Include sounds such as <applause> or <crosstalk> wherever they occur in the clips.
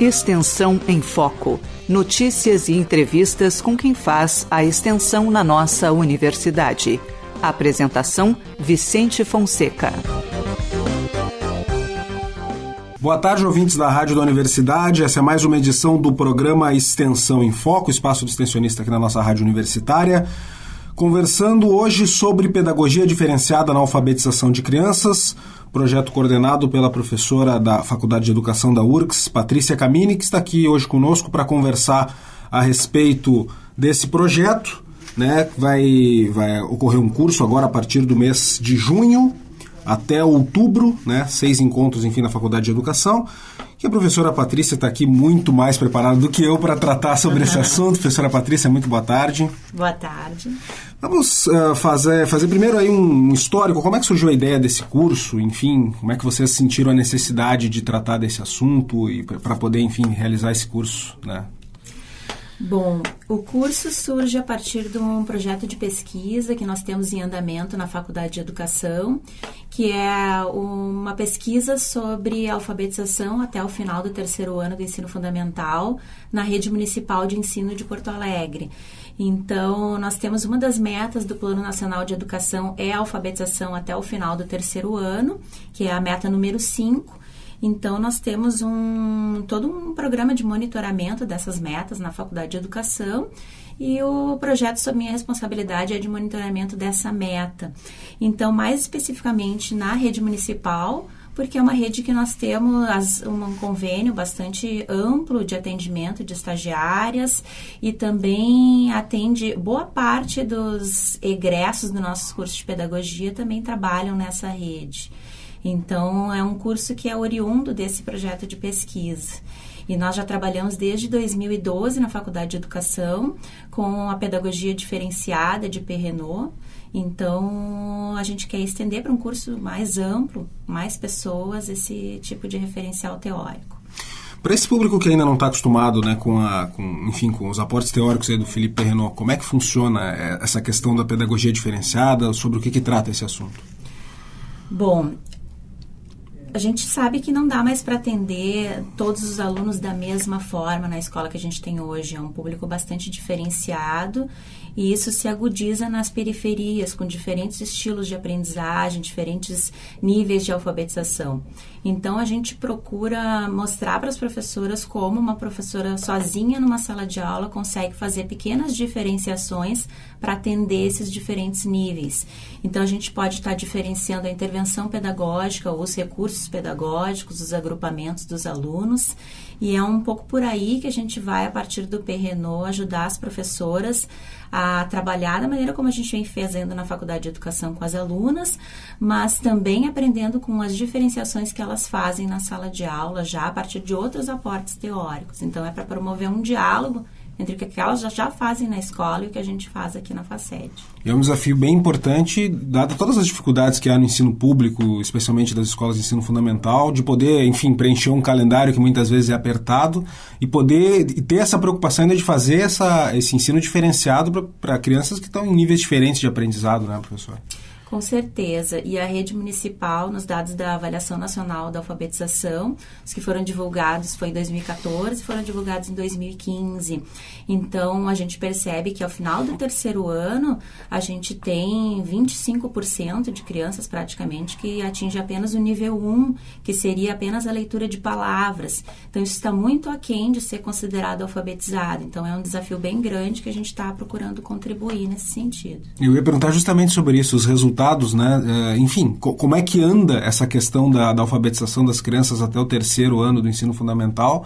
Extensão em Foco. Notícias e entrevistas com quem faz a extensão na nossa universidade. Apresentação: Vicente Fonseca. Boa tarde, ouvintes da Rádio da Universidade. Essa é mais uma edição do programa Extensão em Foco, espaço do extensionista aqui na nossa rádio universitária. Conversando hoje sobre pedagogia diferenciada na alfabetização de crianças, projeto coordenado pela professora da Faculdade de Educação da URCS, Patrícia Camini, que está aqui hoje conosco para conversar a respeito desse projeto. Né? Vai, vai ocorrer um curso agora a partir do mês de junho até outubro, né? seis encontros, enfim, na Faculdade de Educação. E a professora Patrícia está aqui muito mais preparada do que eu para tratar sobre esse <laughs> assunto. Professora Patrícia, muito boa tarde. Boa tarde. Vamos uh, fazer, fazer primeiro aí um histórico. Como é que surgiu a ideia desse curso? Enfim, como é que vocês sentiram a necessidade de tratar desse assunto e para poder, enfim, realizar esse curso, né? Bom, o curso surge a partir de um projeto de pesquisa que nós temos em andamento na Faculdade de Educação, que é uma pesquisa sobre alfabetização até o final do terceiro ano do ensino fundamental na rede municipal de ensino de Porto Alegre. Então, nós temos uma das metas do Plano Nacional de Educação é a alfabetização até o final do terceiro ano, que é a meta número 5. Então, nós temos um, todo um programa de monitoramento dessas metas na Faculdade de Educação e o projeto sob minha responsabilidade é de monitoramento dessa meta. Então, mais especificamente na rede municipal, porque é uma rede que nós temos um convênio bastante amplo de atendimento de estagiárias e também atende boa parte dos egressos do nossos cursos de pedagogia também trabalham nessa rede. Então, é um curso que é oriundo desse projeto de pesquisa. E nós já trabalhamos desde 2012 na Faculdade de Educação com a pedagogia diferenciada de Perrenot. Então, a gente quer estender para um curso mais amplo, mais pessoas, esse tipo de referencial teórico. Para esse público que ainda não está acostumado né, com, a, com, enfim, com os aportes teóricos do Felipe Perrenot, como é que funciona é, essa questão da pedagogia diferenciada? Sobre o que, que trata esse assunto? Bom, a gente sabe que não dá mais para atender todos os alunos da mesma forma na escola que a gente tem hoje. É um público bastante diferenciado e isso se agudiza nas periferias, com diferentes estilos de aprendizagem, diferentes níveis de alfabetização. Então, a gente procura mostrar para as professoras como uma professora sozinha numa sala de aula consegue fazer pequenas diferenciações para atender esses diferentes níveis. Então, a gente pode estar diferenciando a intervenção pedagógica, os recursos pedagógicos, os agrupamentos dos alunos. E é um pouco por aí que a gente vai, a partir do PRENO, ajudar as professoras a trabalhar da maneira como a gente vem fazendo na Faculdade de Educação com as alunas, mas também aprendendo com as diferenciações que elas fazem na sala de aula, já a partir de outros aportes teóricos. Então, é para promover um diálogo entre o que elas já fazem na escola e o que a gente faz aqui na FACED. É um desafio bem importante, dado todas as dificuldades que há no ensino público, especialmente das escolas de ensino fundamental, de poder, enfim, preencher um calendário que muitas vezes é apertado e poder ter essa preocupação ainda de fazer essa, esse ensino diferenciado para crianças que estão em níveis diferentes de aprendizado, né, professor? Com certeza. E a rede municipal, nos dados da Avaliação Nacional da Alfabetização, os que foram divulgados foi em 2014 foram divulgados em 2015. Então, a gente percebe que ao final do terceiro ano, a gente tem 25% de crianças praticamente que atinge apenas o nível 1, que seria apenas a leitura de palavras. Então, isso está muito aquém de ser considerado alfabetizado. Então, é um desafio bem grande que a gente está procurando contribuir nesse sentido. Eu ia perguntar justamente sobre isso, os resultados resultados, né? É, enfim, co como é que anda essa questão da, da, alfabetização das crianças até o terceiro ano do ensino fundamental?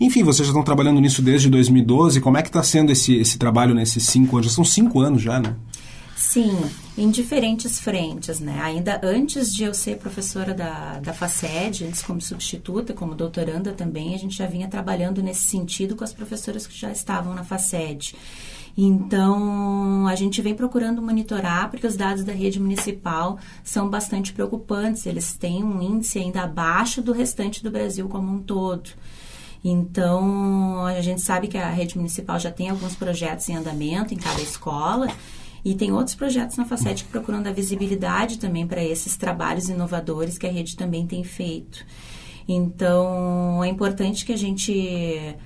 Enfim, vocês já estão trabalhando nisso desde 2012. Como é que está sendo esse, esse trabalho nesses cinco anos? Já são cinco anos já, né? Sim, em diferentes frentes, né? Ainda antes de eu ser professora da, da FACED, antes como substituta, como doutoranda também, a gente já vinha trabalhando nesse sentido com as professoras que já estavam na FACED. Então, a gente vem procurando monitorar, porque os dados da rede municipal são bastante preocupantes. Eles têm um índice ainda abaixo do restante do Brasil como um todo. Então, a gente sabe que a rede municipal já tem alguns projetos em andamento em cada escola. E tem outros projetos na Facete que procuram dar visibilidade também para esses trabalhos inovadores que a rede também tem feito. Então, é importante que a gente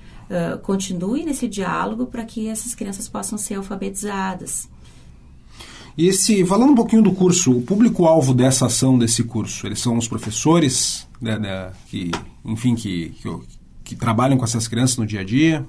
continue nesse diálogo para que essas crianças possam ser alfabetizadas. E esse, falando um pouquinho do curso, o público-alvo dessa ação, desse curso, eles são os professores, né, né, que, enfim, que, que, que trabalham com essas crianças no dia a dia?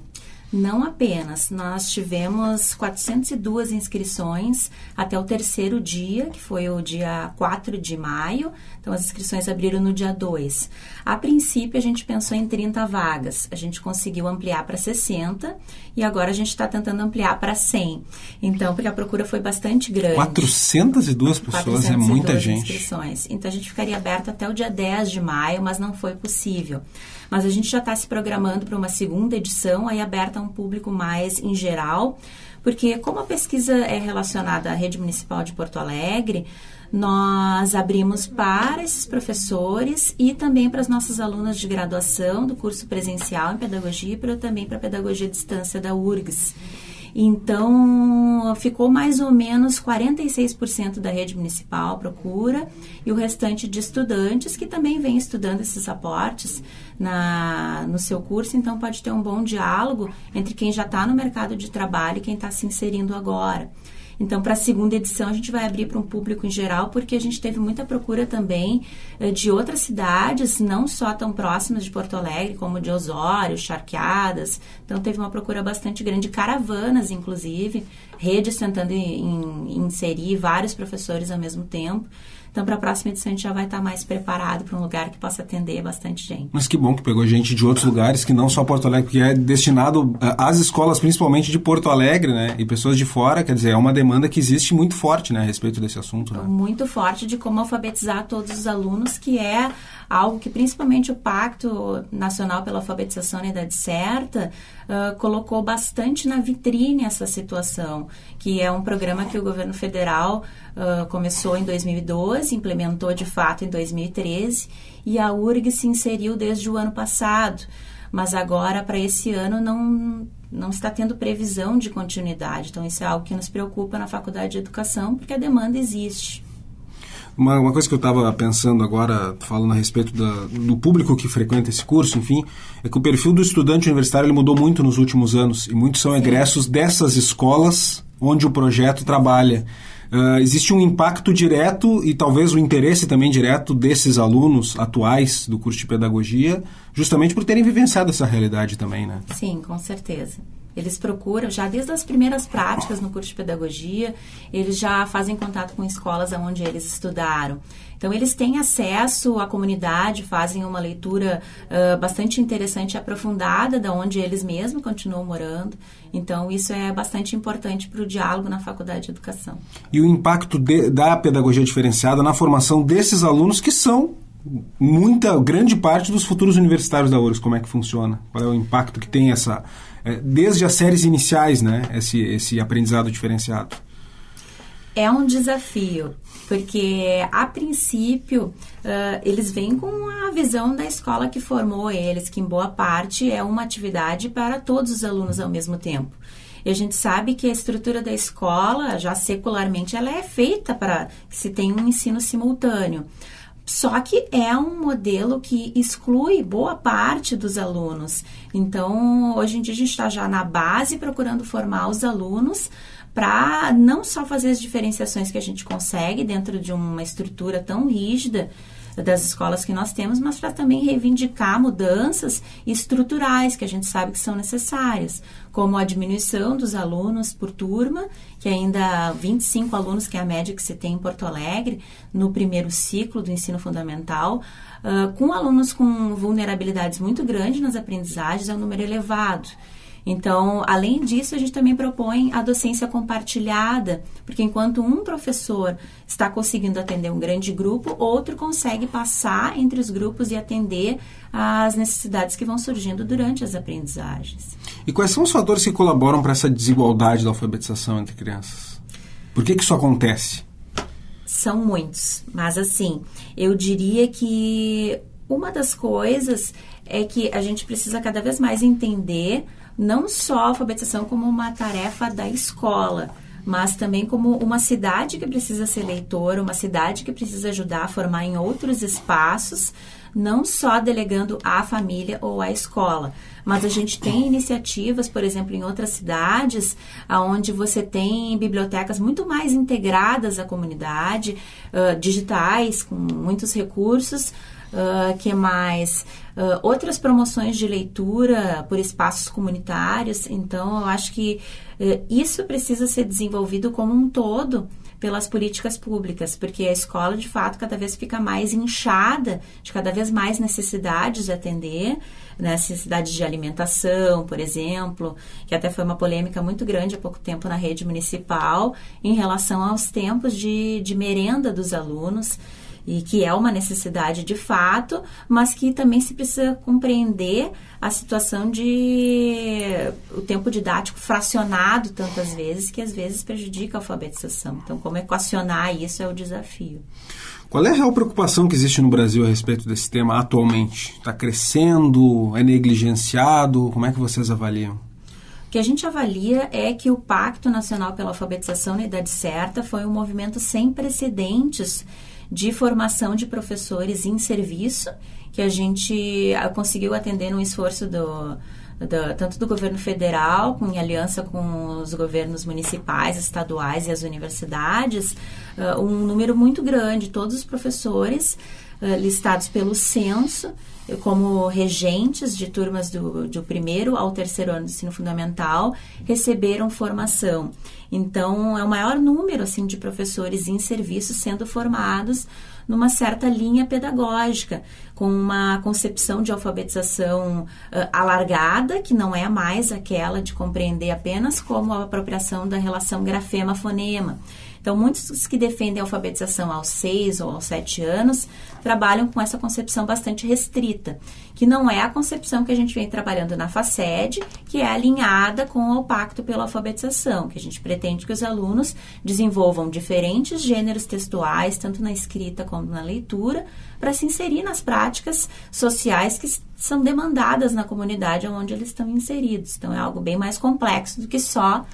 Não apenas, nós tivemos 402 inscrições até o terceiro dia, que foi o dia 4 de maio. Então, as inscrições abriram no dia 2. A princípio, a gente pensou em 30 vagas. A gente conseguiu ampliar para 60 e agora a gente está tentando ampliar para 100. Então, porque a procura foi bastante grande. 402 pessoas 402 é muita gente. inscrições. Então, a gente ficaria aberto até o dia 10 de maio, mas não foi possível. Mas a gente já está se programando para uma segunda edição, aí aberta a um público mais em geral, porque como a pesquisa é relacionada à rede municipal de Porto Alegre, nós abrimos para esses professores e também para as nossas alunas de graduação do curso presencial em pedagogia e também para a pedagogia à distância da URGS. Então, ficou mais ou menos 46% da rede municipal procura e o restante de estudantes que também vem estudando esses aportes na, no seu curso. Então, pode ter um bom diálogo entre quem já está no mercado de trabalho e quem está se inserindo agora. Então, para a segunda edição, a gente vai abrir para um público em geral, porque a gente teve muita procura também eh, de outras cidades, não só tão próximas de Porto Alegre, como de Osório, Charqueadas. Então, teve uma procura bastante grande, caravanas, inclusive, redes tentando inserir vários professores ao mesmo tempo. Então, para a próxima edição, a gente já vai estar tá mais preparado para um lugar que possa atender bastante gente. Mas que bom que pegou gente de outros lugares, que não só Porto Alegre, porque é destinado eh, às escolas, principalmente de Porto Alegre, né? E pessoas de fora, quer dizer, é uma demanda que existe muito forte, né, a respeito desse assunto. Né? Muito forte de como alfabetizar todos os alunos, que é algo que principalmente o Pacto Nacional pela Alfabetização na Idade Certa colocou bastante na vitrine essa situação, que é um programa que o governo federal uh, começou em 2012, implementou de fato em 2013 e a URG se inseriu desde o ano passado. Mas agora, para esse ano, não, não está tendo previsão de continuidade. Então, isso é algo que nos preocupa na Faculdade de Educação, porque a demanda existe. Uma, uma coisa que eu estava pensando agora, falando a respeito da, do público que frequenta esse curso, enfim, é que o perfil do estudante universitário ele mudou muito nos últimos anos e muitos são egressos dessas escolas onde o projeto trabalha. Uh, existe um impacto direto e talvez o um interesse também direto desses alunos atuais do curso de pedagogia, justamente por terem vivenciado essa realidade também, né? Sim, com certeza. Eles procuram, já desde as primeiras práticas no curso de pedagogia, eles já fazem contato com escolas onde eles estudaram. Então, eles têm acesso à comunidade, fazem uma leitura uh, bastante interessante e aprofundada da onde eles mesmos continuam morando. Então, isso é bastante importante para o diálogo na faculdade de educação. E o impacto de, da pedagogia diferenciada na formação desses alunos que são muita grande parte dos futuros universitários da URGS, como é que funciona? Qual é o impacto que tem essa desde as séries iniciais, né? Esse, esse aprendizado diferenciado. É um desafio, porque a princípio uh, eles vêm com a visão da escola que formou eles, que em boa parte é uma atividade para todos os alunos ao mesmo tempo. E a gente sabe que a estrutura da escola, já secularmente, ela é feita para que se tenha um ensino simultâneo. Só que é um modelo que exclui boa parte dos alunos. Então, hoje em dia, a gente está já na base procurando formar os alunos para não só fazer as diferenciações que a gente consegue dentro de uma estrutura tão rígida, das escolas que nós temos, mas para também reivindicar mudanças estruturais que a gente sabe que são necessárias, como a diminuição dos alunos por turma, que ainda 25 alunos, que é a média que se tem em Porto Alegre, no primeiro ciclo do ensino fundamental, uh, com alunos com vulnerabilidades muito grandes nas aprendizagens, é um número elevado. Então, além disso, a gente também propõe a docência compartilhada, porque enquanto um professor está conseguindo atender um grande grupo, outro consegue passar entre os grupos e atender às necessidades que vão surgindo durante as aprendizagens. E quais são os fatores que colaboram para essa desigualdade da alfabetização entre crianças? Por que, que isso acontece? São muitos, mas assim, eu diria que uma das coisas é que a gente precisa cada vez mais entender não só a alfabetização como uma tarefa da escola, mas também como uma cidade que precisa ser leitora, uma cidade que precisa ajudar a formar em outros espaços não só delegando à família ou à escola, mas a gente tem iniciativas, por exemplo, em outras cidades, onde você tem bibliotecas muito mais integradas à comunidade, uh, digitais, com muitos recursos, Uh, que mais? Uh, outras promoções de leitura por espaços comunitários. Então, eu acho que uh, isso precisa ser desenvolvido como um todo pelas políticas públicas, porque a escola, de fato, cada vez fica mais inchada, de cada vez mais necessidades de atender, necessidades de alimentação, por exemplo, que até foi uma polêmica muito grande há pouco tempo na rede municipal, em relação aos tempos de, de merenda dos alunos e que é uma necessidade de fato, mas que também se precisa compreender a situação de o tempo didático fracionado tantas vezes que às vezes prejudica a alfabetização. Então, como equacionar isso é o desafio. Qual é a real preocupação que existe no Brasil a respeito desse tema atualmente? Está crescendo? É negligenciado? Como é que vocês avaliam? O que a gente avalia é que o Pacto Nacional pela Alfabetização na Idade Certa foi um movimento sem precedentes de formação de professores em serviço, que a gente ah, conseguiu atender no esforço do, do, tanto do governo federal, com, em aliança com os governos municipais, estaduais e as universidades, uh, um número muito grande, todos os professores uh, listados pelo censo como regentes de turmas do, do primeiro ao terceiro ano do ensino fundamental receberam formação. Então, é o maior número assim de professores em serviço sendo formados numa certa linha pedagógica, com uma concepção de alfabetização uh, alargada, que não é mais aquela de compreender apenas como a apropriação da relação grafema-fonema. Então, muitos que defendem a alfabetização aos seis ou aos sete anos trabalham com essa concepção bastante restrita, que não é a concepção que a gente vem trabalhando na FACED, que é alinhada com o Pacto pela Alfabetização, que a gente pretende que os alunos desenvolvam diferentes gêneros textuais, tanto na escrita como na leitura, para se inserir nas práticas sociais que são demandadas na comunidade onde eles estão inseridos. Então, é algo bem mais complexo do que só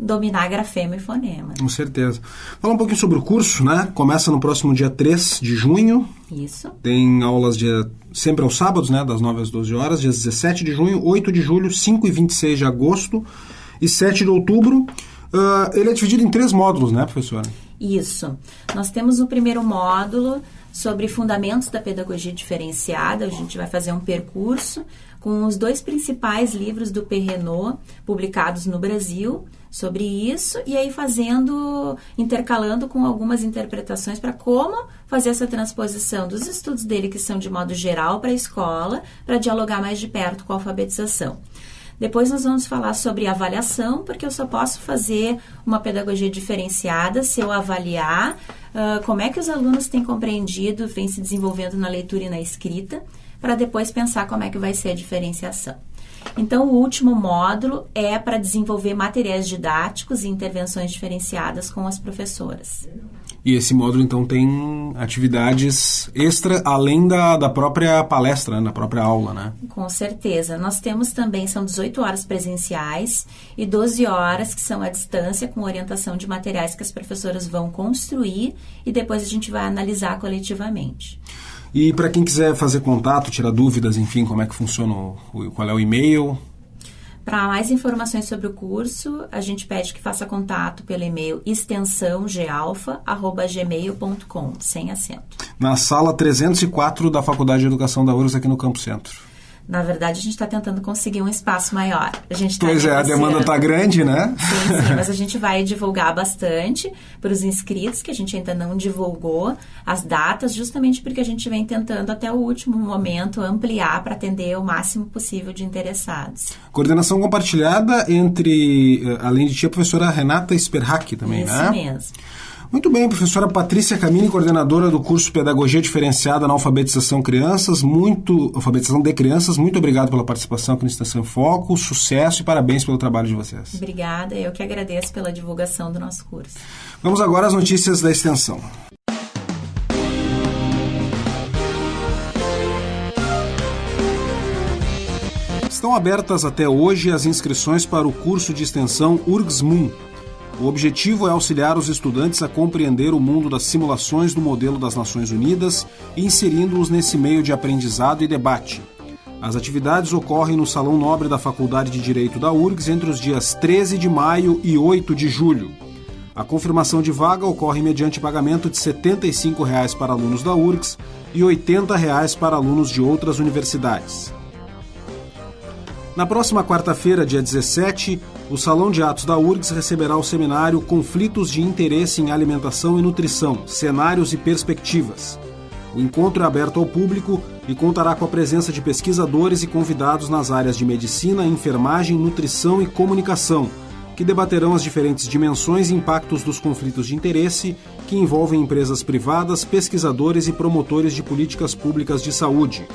dominar grafema e fonema. Com certeza. Fala um pouquinho sobre o curso, né? Começa no próximo dia 3 de junho. Isso. Tem aulas dia, sempre aos sábados, né? Das 9 às 12 horas, dias 17 de junho, 8 de julho, 5 e 26 de agosto e 7 de outubro. Uh, ele é dividido em três módulos, né, professora? Isso. Nós temos o primeiro módulo sobre fundamentos da pedagogia diferenciada. A gente vai fazer um percurso com os dois principais livros do Perrenot publicados no Brasil, sobre isso e aí fazendo, intercalando com algumas interpretações para como fazer essa transposição dos estudos dele, que são de modo geral para a escola, para dialogar mais de perto com a alfabetização. Depois nós vamos falar sobre avaliação, porque eu só posso fazer uma pedagogia diferenciada se eu avaliar uh, como é que os alunos têm compreendido, vem se desenvolvendo na leitura e na escrita, para depois pensar como é que vai ser a diferenciação. Então, o último módulo é para desenvolver materiais didáticos e intervenções diferenciadas com as professoras. E esse módulo, então, tem atividades extra, além da, da própria palestra, né, da própria aula, né? Com certeza. Nós temos também, são 18 horas presenciais e 12 horas que são à distância, com orientação de materiais que as professoras vão construir e depois a gente vai analisar coletivamente. E para quem quiser fazer contato, tirar dúvidas, enfim, como é que funciona, o, qual é o e-mail? Para mais informações sobre o curso, a gente pede que faça contato pelo e-mail extensãogealfa.gmail.com, sem acento. Na sala 304 da Faculdade de Educação da URGS, aqui no Campo Centro. Na verdade, a gente está tentando conseguir um espaço maior. A gente tá pois é, a demanda está grande, né? Sim, sim, mas a gente vai divulgar bastante para os inscritos, que a gente ainda não divulgou as datas, justamente porque a gente vem tentando até o último momento ampliar para atender o máximo possível de interessados. Coordenação compartilhada entre, eh, além de ti, a professora Renata Sperhack também, Isso né? Isso mesmo. Muito bem, professora Patrícia Camini, coordenadora do curso Pedagogia Diferenciada na Alfabetização Crianças, muito alfabetização de crianças. Muito obrigado pela participação aqui no Estação em Foco, sucesso e parabéns pelo trabalho de vocês. Obrigada, eu que agradeço pela divulgação do nosso curso. Vamos agora às notícias da extensão. Estão abertas até hoje as inscrições para o curso de extensão URGS-MUN, O objetivo é auxiliar os estudantes a compreender o mundo das simulações do modelo das Nações Unidas, inserindo-os nesse meio de aprendizado e debate. As atividades ocorrem no Salão Nobre da Faculdade de Direito da URGS entre os dias 13 de maio e 8 de julho. A confirmação de vaga ocorre mediante pagamento de 75 reais para alunos da URGS e 80 reais para alunos de outras universidades. Na próxima quarta-feira, dia 17, o Salão de Atos da URGS receberá o seminário Conflitos de Interesse em Alimentação e Nutrição, Cenários e Perspectivas. O encontro é aberto ao público e contará com a presença de pesquisadores e convidados nas áreas de medicina, enfermagem, nutrição e comunicação, que debaterão as diferentes dimensões e impactos dos conflitos de interesse que envolvem empresas privadas, pesquisadores e promotores de políticas públicas de saúde.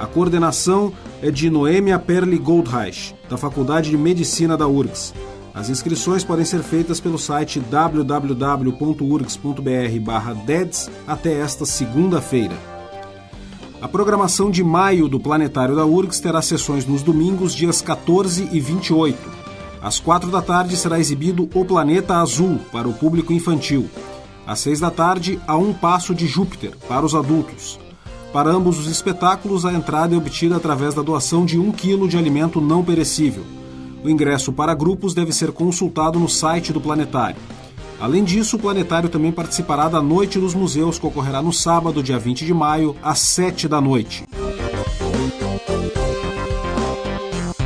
A coordenação é de Noemia Perli Goldreich, da Faculdade de Medicina da URGS. As inscrições podem ser feitas pelo site www.urgs.br/deds até esta segunda-feira. A programação de maio do Planetário da URGS terá sessões nos domingos, dias 14 e 28. Às quatro da tarde será exibido O Planeta Azul para o público infantil. Às seis da tarde, A Um Passo de Júpiter para os adultos. Para ambos os espetáculos, a entrada é obtida através da doação de um quilo de alimento não perecível. O ingresso para grupos deve ser consultado no site do Planetário. Além disso, o Planetário também participará da Noite dos Museus, que ocorrerá no sábado, dia 20 de maio, às 7 da noite.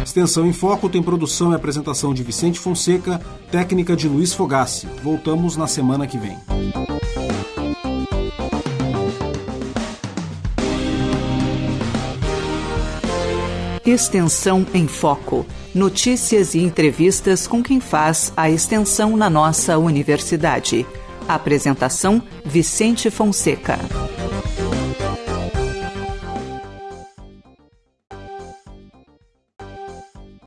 Extensão em Foco tem produção e apresentação de Vicente Fonseca, técnica de Luiz Fogassi. Voltamos na semana que vem. Extensão em Foco. Notícias e entrevistas com quem faz a extensão na nossa universidade. Apresentação: Vicente Fonseca.